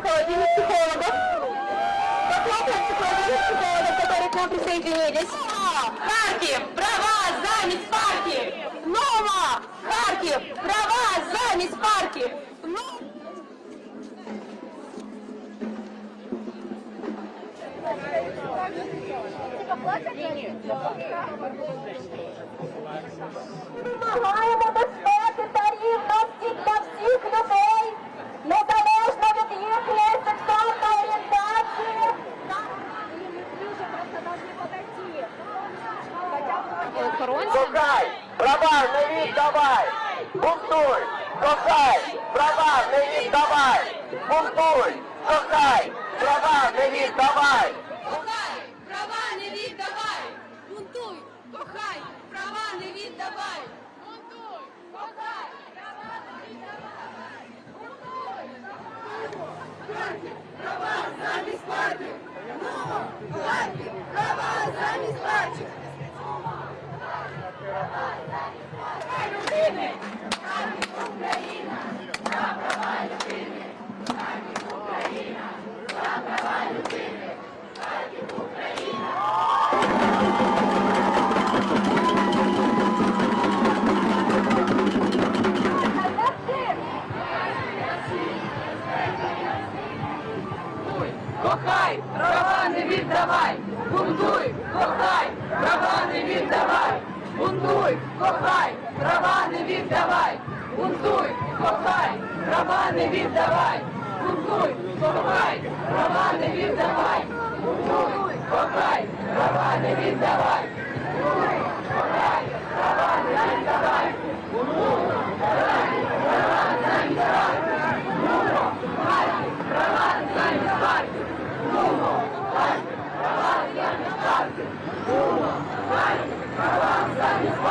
из психологов. Похлопаем психологов, психологов, которые к нам присоединились. Харьков, права, замес, парки! Снова! Харьков, права, замес, парки! Ну... Кохай, права не віддавай! Бунтуй! Кохай, права не віддавай! Бунтуй! Кохай, права не віддавай! Кохай, права не віддавай! Бунтуй, кохай, права не віддавай! Бунтуй, кохай, права не віддавай! Бунтуй, Харків, права замість парків! Харків, права замість парків! Кохай, права не віддавай! Бунтуй, кохай, права не віддавай! Бунтуй, кохай, права не віддавай! Бунтуй, кохай, права не віддавай! Бунтуй, кохай, права не віддавай! Бунтуй, кохай, права не віддавай! Yeah.